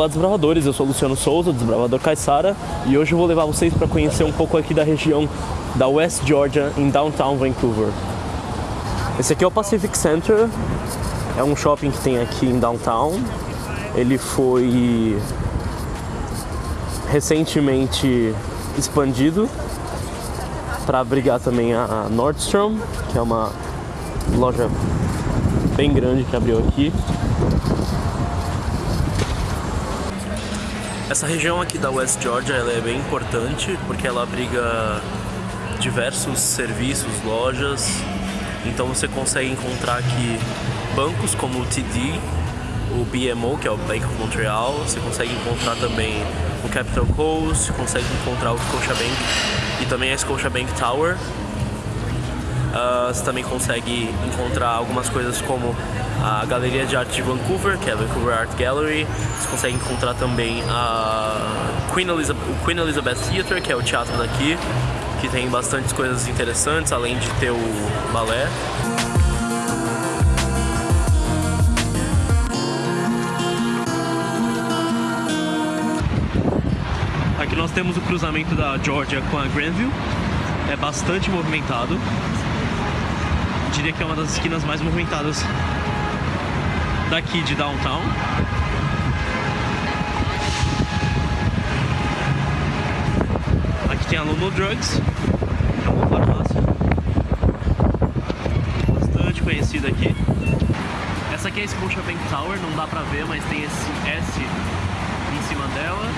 Olá desbravadores, eu sou Luciano Souza, desbravador Caissara, e hoje eu vou levar vocês para conhecer um pouco aqui da região da West Georgia, em downtown Vancouver. Esse aqui é o Pacific Center, é um shopping que tem aqui em downtown. Ele foi recentemente expandido para abrigar também a Nordstrom, que é uma loja bem grande que abriu aqui. Essa região aqui da West Georgia ela é bem importante porque ela abriga diversos serviços, lojas. Então você consegue encontrar aqui bancos como o TD, o BMO, que é o Bank of Montreal. Você consegue encontrar também o Capital Coast, consegue encontrar o Scotiabank e também a Scotiabank Tower. Uh, você também consegue encontrar algumas coisas como a Galeria de Arte de Vancouver, que é a Vancouver Art Gallery. Você consegue encontrar também a Queen Elizabeth, o Queen Elizabeth Theatre, que é o teatro daqui, que tem bastantes coisas interessantes, além de ter o balé. Aqui nós temos o cruzamento da Georgia com a Granville. É bastante movimentado. Diria que é uma das esquinas mais movimentadas daqui de downtown. Aqui tem a London Drugs, que é uma farmácia bastante conhecida aqui. Essa aqui é a Scotiabank Tower, não dá pra ver, mas tem esse S em cima dela.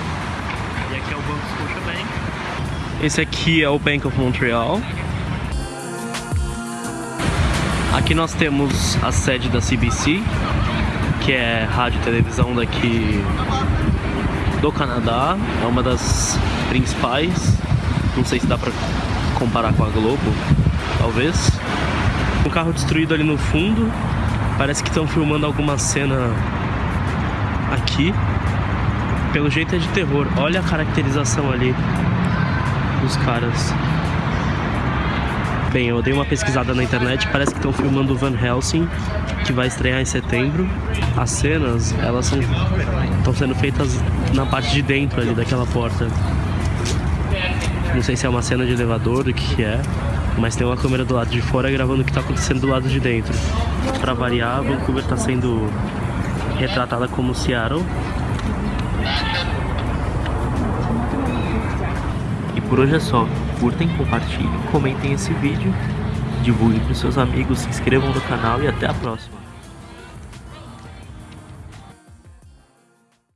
E aqui é o Banco Scotiabank. Esse aqui é o Bank of Montreal. Aqui nós temos a sede da CBC, que é rádio e televisão daqui do Canadá. É uma das principais. Não sei se dá pra comparar com a Globo, talvez. Um carro destruído ali no fundo. Parece que estão filmando alguma cena aqui. Pelo jeito é de terror. Olha a caracterização ali dos caras. Bem, eu dei uma pesquisada na internet, parece que estão filmando Van Helsing, que vai estrear em setembro. As cenas, elas são estão sendo feitas na parte de dentro ali daquela porta. Não sei se é uma cena de elevador, o que é, mas tem uma câmera do lado de fora gravando o que está acontecendo do lado de dentro. Para variar, Vancouver está sendo retratada como Seattle. E por hoje é só curtem, compartilhem, comentem esse vídeo, divulguem para seus amigos, se inscrevam no canal e até a próxima.